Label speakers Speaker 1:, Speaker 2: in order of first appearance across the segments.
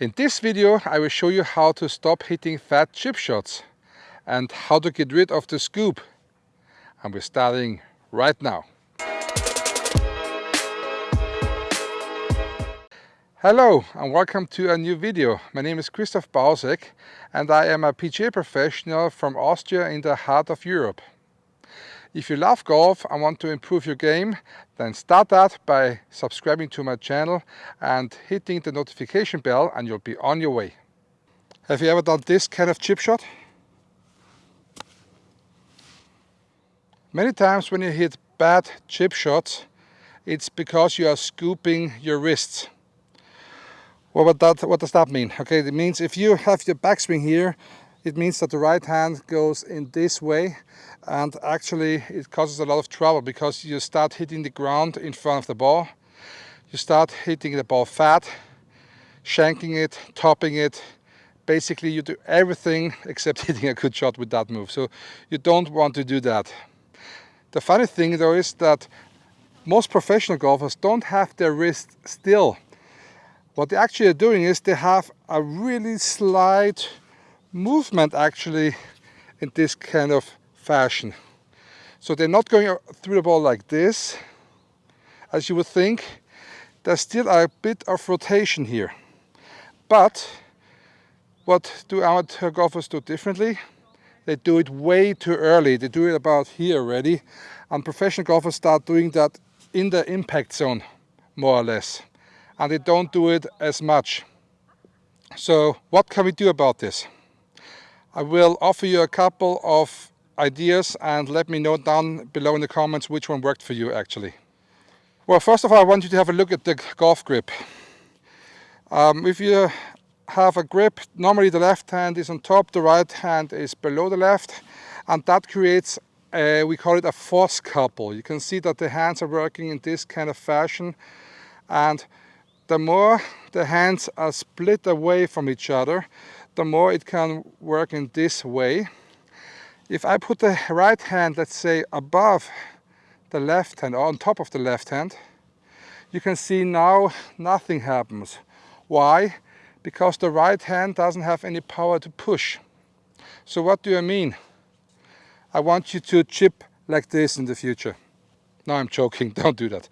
Speaker 1: In this video I will show you how to stop hitting fat chip shots and how to get rid of the scoop. And we're starting right now. Hello and welcome to a new video. My name is Christoph Bausek and I am a PGA professional from Austria in the heart of Europe. If you love golf and want to improve your game, then start that by subscribing to my channel and hitting the notification bell and you'll be on your way. Have you ever done this kind of chip shot? Many times when you hit bad chip shots, it's because you are scooping your wrists. What, that, what does that mean? Okay, it means if you have your backswing here it means that the right hand goes in this way and actually it causes a lot of trouble because you start hitting the ground in front of the ball. You start hitting the ball fat, shanking it, topping it. Basically you do everything except hitting a good shot with that move. So you don't want to do that. The funny thing though is that most professional golfers don't have their wrist still. What they actually are doing is they have a really slight movement actually in this kind of fashion. So they're not going through the ball like this, as you would think. There's still a bit of rotation here. But what do amateur golfers do differently? They do it way too early. They do it about here already. And professional golfers start doing that in the impact zone, more or less. And they don't do it as much. So what can we do about this? I will offer you a couple of ideas and let me know down below in the comments which one worked for you actually. Well, first of all, I want you to have a look at the golf grip. Um, if you have a grip, normally the left hand is on top, the right hand is below the left, and that creates, a, we call it a force couple. You can see that the hands are working in this kind of fashion, and the more the hands are split away from each other, the more it can work in this way. If I put the right hand, let's say, above the left hand or on top of the left hand, you can see now nothing happens. Why? Because the right hand doesn't have any power to push. So what do I mean? I want you to chip like this in the future. No, I'm joking, don't do that.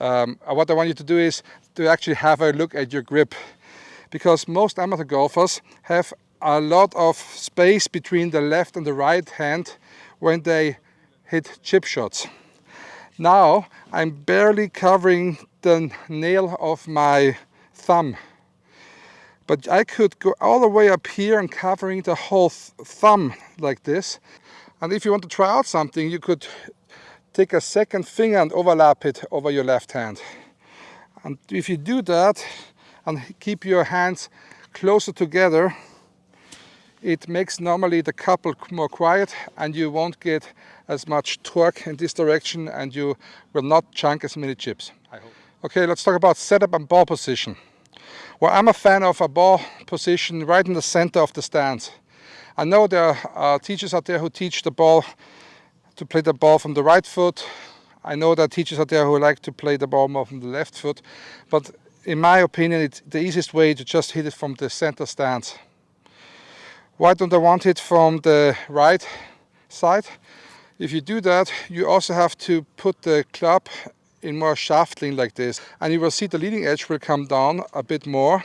Speaker 1: Um, what I want you to do is to actually have a look at your grip because most amateur golfers have a lot of space between the left and the right hand when they hit chip shots. Now I'm barely covering the nail of my thumb. But I could go all the way up here and covering the whole th thumb like this. And if you want to try out something, you could take a second finger and overlap it over your left hand. And if you do that, and keep your hands closer together it makes normally the couple more quiet and you won't get as much torque in this direction and you will not chunk as many chips. Okay, let's talk about setup and ball position. Well, I'm a fan of a ball position right in the center of the stance. I know there are uh, teachers out there who teach the ball to play the ball from the right foot. I know there are teachers out there who like to play the ball more from the left foot, but in my opinion, it's the easiest way to just hit it from the center stance. Why don't I want it from the right side? If you do that, you also have to put the club in more shaft lean like this. And you will see the leading edge will come down a bit more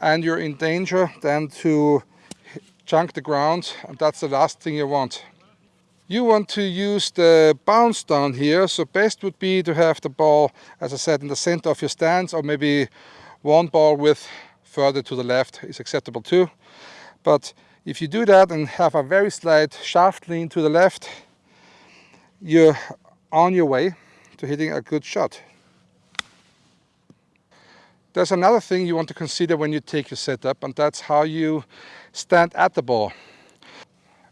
Speaker 1: and you're in danger then to chunk the ground and that's the last thing you want. You want to use the bounce down here, so best would be to have the ball, as I said, in the center of your stance, or maybe one ball width further to the left is acceptable too. But if you do that and have a very slight shaft lean to the left, you're on your way to hitting a good shot. There's another thing you want to consider when you take your setup, and that's how you stand at the ball.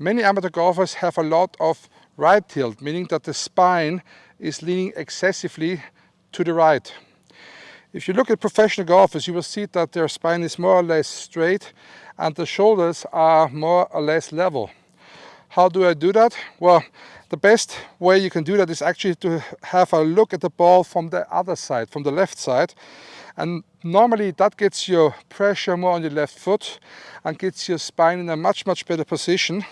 Speaker 1: Many amateur golfers have a lot of right tilt, meaning that the spine is leaning excessively to the right. If you look at professional golfers, you will see that their spine is more or less straight and the shoulders are more or less level. How do I do that? Well, the best way you can do that is actually to have a look at the ball from the other side, from the left side. And normally that gets your pressure more on your left foot and gets your spine in a much, much better position.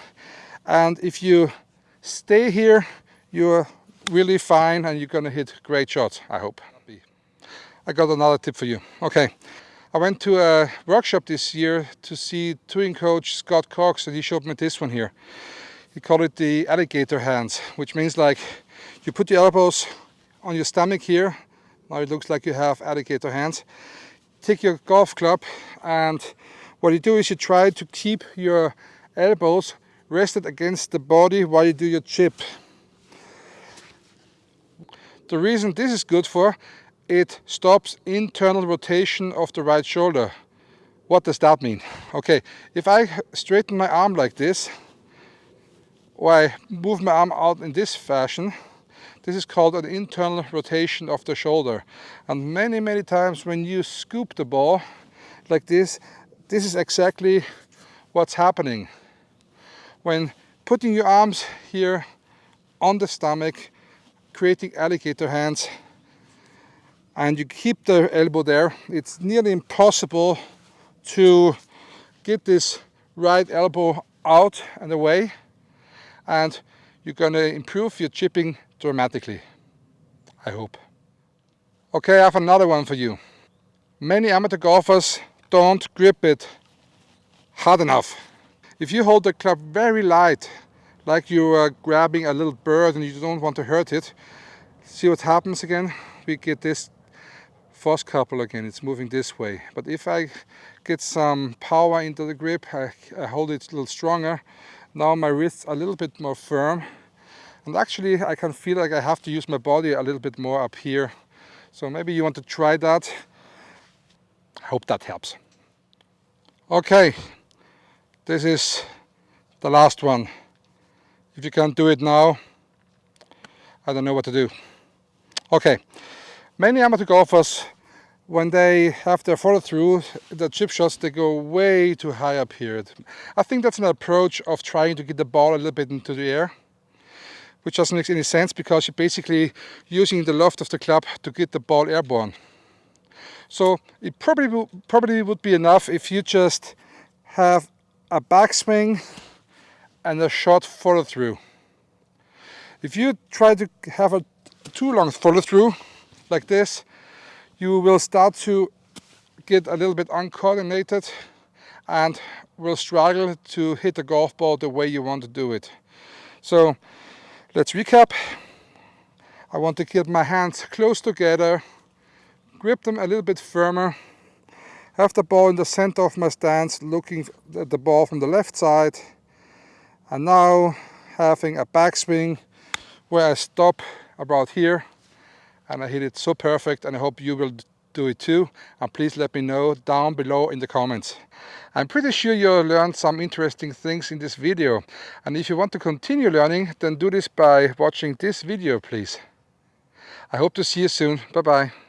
Speaker 1: And if you stay here, you're really fine and you're gonna hit great shots, I hope. I got another tip for you. Okay, I went to a workshop this year to see touring coach Scott Cowx and he showed me this one here. He called it the alligator hands, which means like you put your elbows on your stomach here. Now it looks like you have alligator hands. Take your golf club and what you do is you try to keep your elbows rested against the body while you do your chip. The reason this is good for, it stops internal rotation of the right shoulder. What does that mean? Okay, if I straighten my arm like this, or I move my arm out in this fashion, this is called an internal rotation of the shoulder. And many, many times when you scoop the ball like this, this is exactly what's happening. When putting your arms here on the stomach, creating alligator hands, and you keep the elbow there, it's nearly impossible to get this right elbow out and away and you're going to improve your chipping dramatically, I hope. Okay, I have another one for you. Many amateur golfers don't grip it hard enough. If you hold the club very light, like you are grabbing a little bird and you don't want to hurt it, see what happens again? We get this force couple again, it's moving this way. But if I get some power into the grip, I, I hold it a little stronger, now my wrists are a little bit more firm. And actually I can feel like I have to use my body a little bit more up here. So maybe you want to try that. I hope that helps. Okay, this is the last one. If you can't do it now, I don't know what to do. Okay, many amateur golfers when they have their follow through, the chip shots, they go way too high up here. I think that's an approach of trying to get the ball a little bit into the air, which doesn't make any sense because you're basically using the loft of the club to get the ball airborne. So it probably, probably would be enough if you just have a backswing and a short follow through. If you try to have a too long follow through like this, you will start to get a little bit uncoordinated and will struggle to hit the golf ball the way you want to do it. So let's recap. I want to keep my hands close together, grip them a little bit firmer, have the ball in the center of my stance looking at the ball from the left side and now having a backswing where I stop about here and I hit it so perfect and I hope you will do it too and please let me know down below in the comments. I'm pretty sure you learned some interesting things in this video and if you want to continue learning then do this by watching this video please. I hope to see you soon. Bye bye.